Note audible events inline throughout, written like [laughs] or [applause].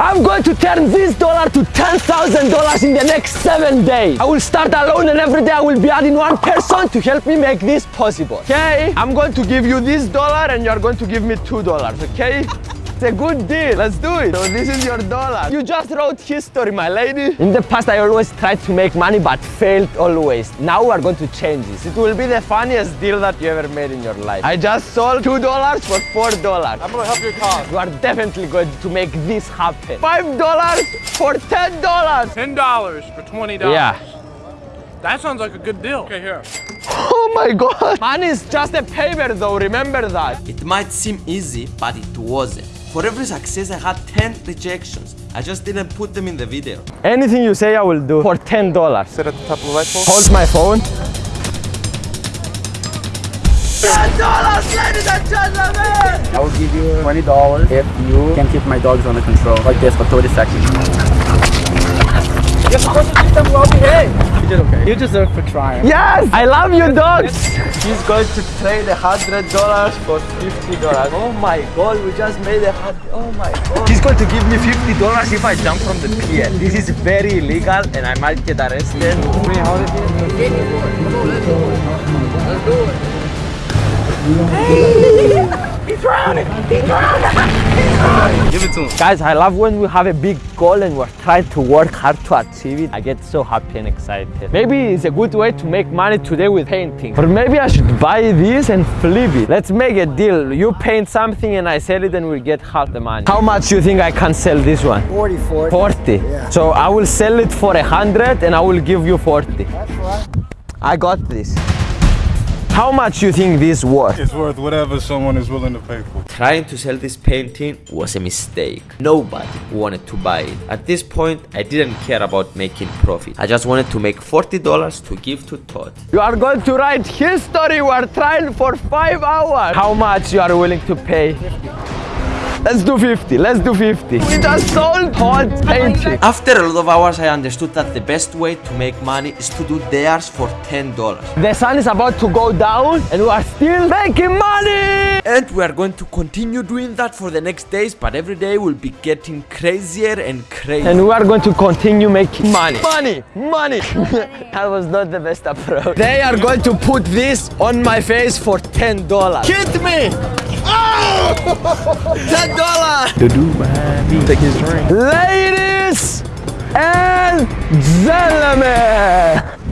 I'm going to turn this dollar to $10,000 in the next seven days. I will start alone and every day I will be adding one person to help me make this possible. Okay? I'm going to give you this dollar and you're going to give me two dollars, okay? It's a good deal. Let's do it. So this is your dollar. You just wrote history, my lady. In the past, I always tried to make money, but failed always. Now we are going to change this. It will be the funniest deal that you ever made in your life. I just sold two dollars for four dollars. I'm gonna help your cause. You are definitely going to make this happen. Five dollars for ten dollars. Ten dollars for twenty dollars. Yeah. That sounds like a good deal. Okay, here. [laughs] Oh my god. Money is just a paper though, remember that. It might seem easy, but it wasn't. For every success, I had 10 rejections. I just didn't put them in the video. Anything you say I will do for ten dollars. Sit at the top of the light pole. Hold my phone. $10, I will give you twenty dollars if you can keep my dogs under control like this for 30 seconds. You're supposed to keep them well behaved. You did okay. You deserve for trying. Yes! I love you dogs! He's going to trade a hundred dollars for fifty dollars. Oh my god, we just made a hundred. Oh my god. He's going to give me fifty dollars if I jump from the pier. This is very illegal and I might get arrested. Give it to him. Guys, I love when we have a big goal and we're trying to work hard to achieve it. I get so happy and excited. Maybe it's a good way to make money today with painting. Or maybe I should buy this and flip it. Let's make a deal. You paint something and I sell it and we get half the money. How much do you think I can sell this one? 40, 40. 40. So I will sell it for a 100 and I will give you 40. That's right. I got this. How much you think this worth? It's worth whatever someone is willing to pay for. Trying to sell this painting was a mistake. Nobody wanted to buy it. At this point, I didn't care about making profit. I just wanted to make $40 to give to Todd. You are going to write history. We are trying for five hours. How much you are willing to pay? Let's do 50. Let's do 50. We just sold hot painting. After a lot of hours, I understood that the best way to make money is to do theirs for $10. The sun is about to go down and we are still making money. And we are going to continue doing that for the next days, but every day will be getting crazier and crazier. And we are going to continue making money. Money, money. [laughs] that was not the best approach. They are going to put this on my face for $10. Hit me. Oh! $10. The dude behind me take his drink. Ladies and gentlemen.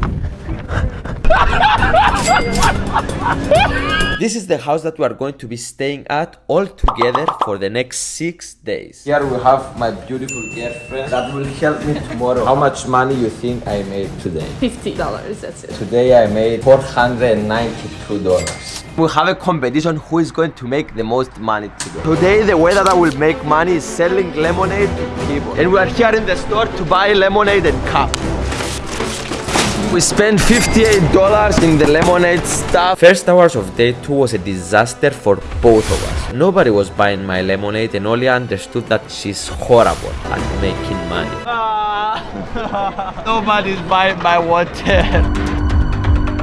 This is the house that we are going to be staying at all together for the next six days. Here we have my beautiful girlfriend that will help me tomorrow. How much money you think I made today? Fifty dollars. That's it. Today I made $492. We have a competition who is going to make the most money today. Today, the way that I will make money is selling lemonade to people. And we are here in the store to buy lemonade and cup. We spent $58 in the lemonade stuff. First hours of day 2 was a disaster for both of us. Nobody was buying my lemonade and Oli understood that she's horrible at making money. Ah. [laughs] Nobody's buying my water.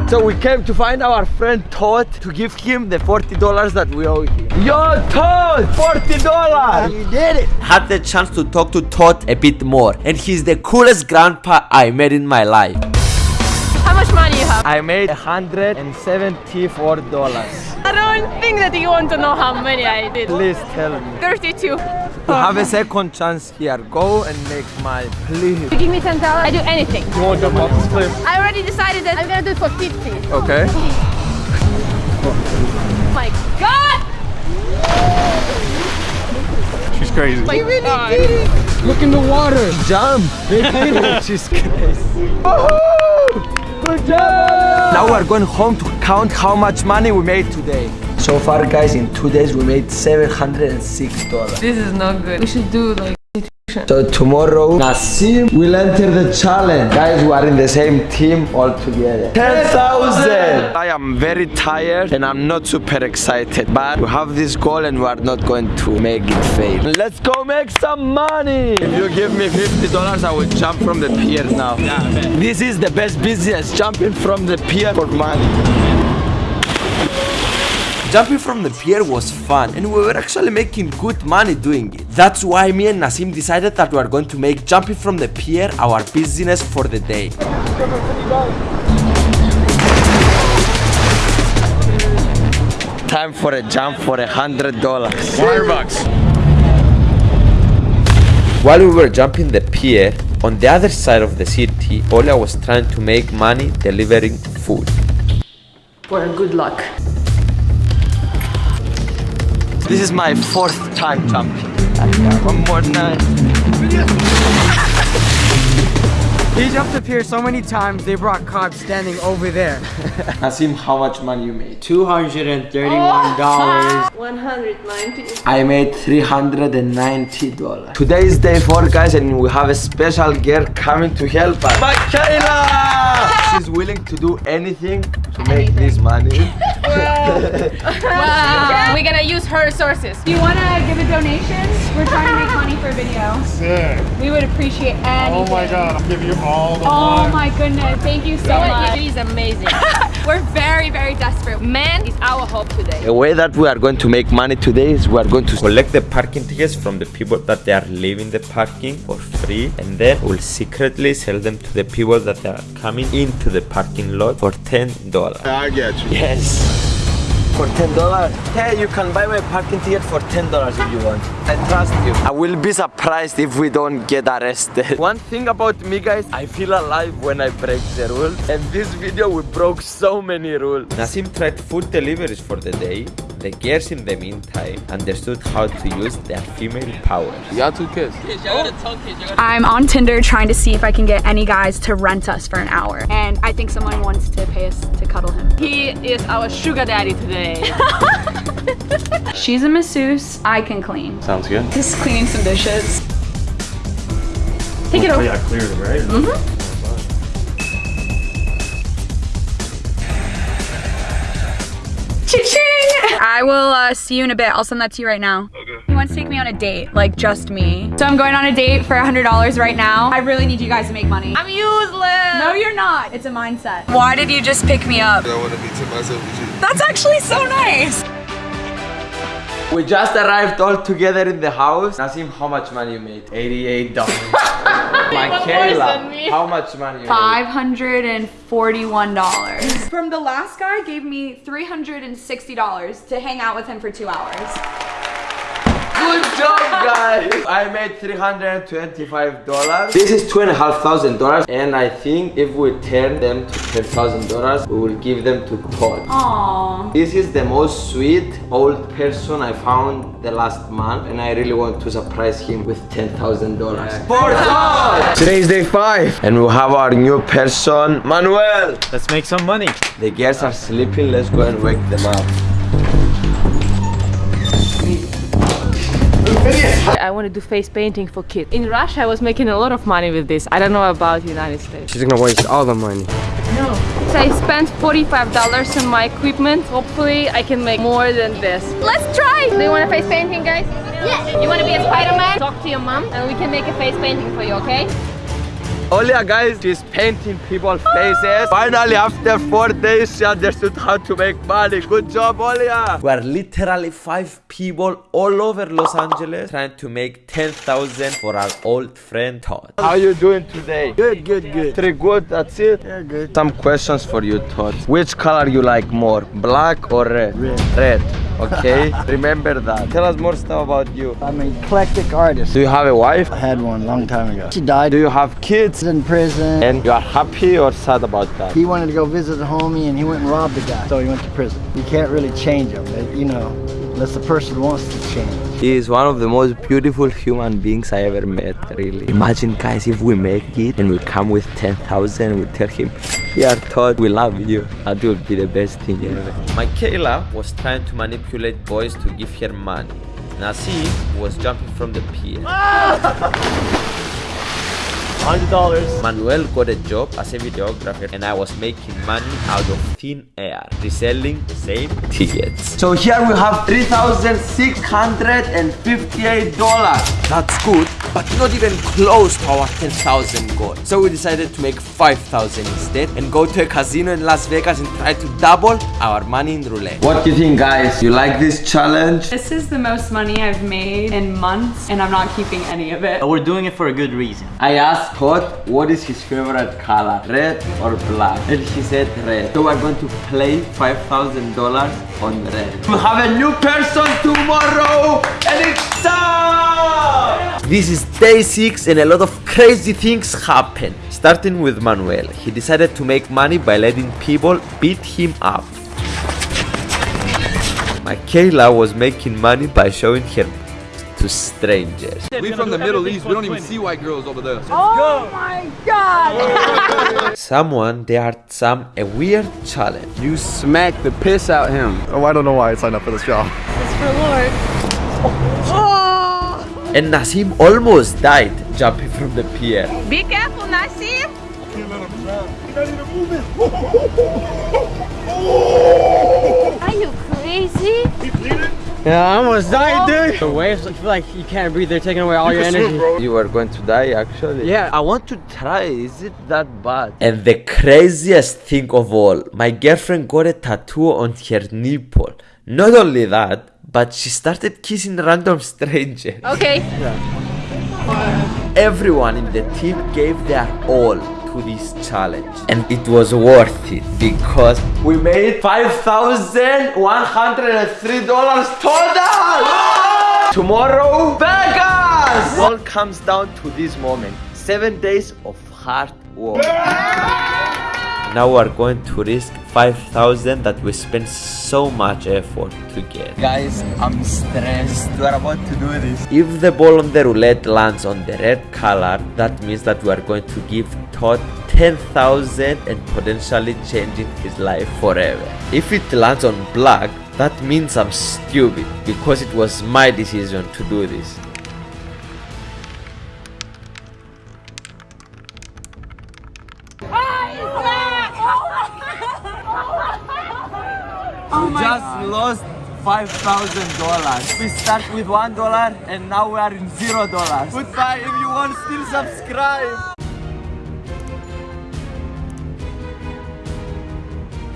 So we came to find our friend Todd to give him the $40 that we owe him. Yo, Todd! $40! You did it! Had the chance to talk to Todd a bit more and he's the coolest grandpa I met in my life. How much money you have? I made $174. I don't think that you want to know how many I did. Please tell me. Thirty-two. You have a second chance here. Go and make money, please. You give me ten dollars, I do anything. You want to jump off this cliff? I already decided that I'm gonna do it for fifty. Okay. Oh my God! She's crazy. You really did it. Look in the water. Jump. [laughs] She's crazy. Good job. Now we're going home to count how much money we made today. So far, guys, in two days we made $706. This is not good. We should do like So tomorrow, Nassim will enter the challenge. Guys, we are in the same team all together. 10,000! I am very tired and I'm not super excited. But we have this goal and we are not going to make it fail. Let's go make some money! If you give me $50, I will jump from the pier now. This is the best business, jumping from the pier for money. Jumping from the pier was fun and we were actually making good money doing it. That's why me and Nasim decided that we are going to make jumping from the pier our business for the day. Time for a jump for a hundred dollars. Hundred bucks. While we were jumping the pier, on the other side of the city, Olia was trying to make money delivering food. For good luck. This is my fourth time jumping. One more time. He jumped up here so many times they brought cod standing over there. [laughs] Nasim, how much money you made? $231. [laughs] 190. I made $390. Today is day four, guys, and we have a special girl coming to help us. Michaela! She's willing to do anything to make this money. [laughs] Wow. [laughs] We're gonna use her sources. Do you want to give a donation? We're trying to make money for a video. Sick. We would appreciate anything. Oh my god, I'll give you all the Oh money. my goodness. Thank you so What much. you do is amazing. [laughs] We're very, very desperate. Man is our hope today. The way that we are going to make money today is we are going to collect the parking tickets from the people that they are leaving the parking for free and then we'll secretly sell them to the people that are coming into the parking lot for $10. I get you. Yes. For ten dollars. Hey, you can buy my parking ticket for ten dollars if you want. I trust you. I will be surprised if we don't get arrested. [laughs] One thing about me, guys, I feel alive when I break the rules. And this video, we broke so many rules. Nasim tried food deliveries for the day. The girls, in the meantime, understood how to use their female power. You got two kids. I'm on Tinder trying to see if I can get any guys to rent us for an hour. And I think someone wants to pay us to cuddle him. He is our sugar daddy today. [laughs] She's a masseuse. I can clean. Sounds good. Just cleaning some dishes. Take it oh over. Yeah, cleared it, right? Cha-ching! I will uh, see you in a bit. I'll send that to you right now. Okay. He wants to take me on a date, like just me. So I'm going on a date for $100 right now. I really need you guys to make money. I'm useless. No, you're not. It's a mindset. Why did you just pick me up? I want to be to myself with you. That's actually so nice. We just arrived all together in the house. Nasim, how much money you made? $88. [laughs] [laughs] Michaela, me. how much money $541. From the last guy gave me $360 to hang out with him for two hours. Good job, guys! I made $325. This is two and a half thousand dollars, and I think if we turn them to ten thousand dollars, we will give them to Todd. Aww. This is the most sweet old person I found the last month, and I really want to surprise him with ten thousand dollars. For Todd! Today is day five, and we have our new person, Manuel. Let's make some money. The girls are sleeping. Let's go and wake them up. I want to do face painting for kids. In Russia, I was making a lot of money with this. I don't know about United States. She's gonna waste all the money. No. So I spent $45 on my equipment. Hopefully, I can make more than this. Let's try! Do you want a face painting, guys? Yeah. You want to be a Spider-Man? Talk to your mom and we can make a face painting for you, okay? Olia guys, she's painting people's faces. Finally, after four days, she understood how to make money. Good job, Olia. We are literally five people all over Los Angeles trying to make 10,000 for our old friend Todd. How are you doing today? Good, good, good. Three good, that's it? Yeah, good. Some questions for you, Todd. Which color you like more, black or red? Red. Red, okay? Remember that. Tell us more stuff about you. I'm an eclectic artist. Do you have a wife? I had one a long time ago. She died. Do you have kids? in prison. And you are happy or sad about that? He wanted to go visit a homie and he went and robbed the guy. So he went to prison. You can't really change him, you know, unless the person wants to change. He is one of the most beautiful human beings I ever met, really. Imagine, guys, if we make it and we come with 10,000 and we tell him, Here, Todd, we love you. That would be the best thing ever. Michaela was trying to manipulate boys to give her money. Nasi was jumping from the pier. $100. Manuel got a job as a videographer and I was making money out of thin air, reselling the same tickets. So here we have $3,658. That's good, but not even close to our 10,000 goal. So we decided to make 5,000 instead and go to a casino in Las Vegas and try to double our money in roulette. What do you think guys? You like this challenge? This is the most money I've made in months and I'm not keeping any of it. We're doing it for a good reason. I asked Todd what is his favorite color, red or black? And he said red. So we're going to play $5,000 on red. We have a new person tomorrow and it's Sam! This is day 6 and a lot of crazy things happen. Starting with Manuel. He decided to make money by letting people beat him up. Michaela was making money by showing her to strangers. We from the Middle East. We don't even see white girls over there. Oh go. my god! [laughs] Someone dared Sam a weird challenge. You smacked the piss out him. Oh, I don't know why I signed up for this job. And Nasim almost died jumping from the pier. Be careful, Nasim. Are you crazy? Yeah, I almost died, oh. dude. The waves I feel like you can't breathe. They're taking away all your energy. You were going to die actually? Yeah. I want to try. Is it that bad? And the craziest thing of all, my girlfriend got a tattoo on her nipple. Not only that, but she started kissing random strangers. Okay. Everyone in the team gave their all to this challenge. And it was worth it because we made $5,103 total! Tomorrow, Vegas! All comes down to this moment. Seven days of hard work. Now we are going to risk 5,000 that we spent so much effort to get. Guys, I'm stressed. We are about to do this. If the ball on the roulette lands on the red color, that means that we are going to give Todd 10,000 and potentially changing his life forever. If it lands on black, that means I'm stupid because it was my decision to do this. Oh we just lost five thousand dollars. We start with one dollar and now we are in zero dollars. Goodbye. If you want, still subscribe.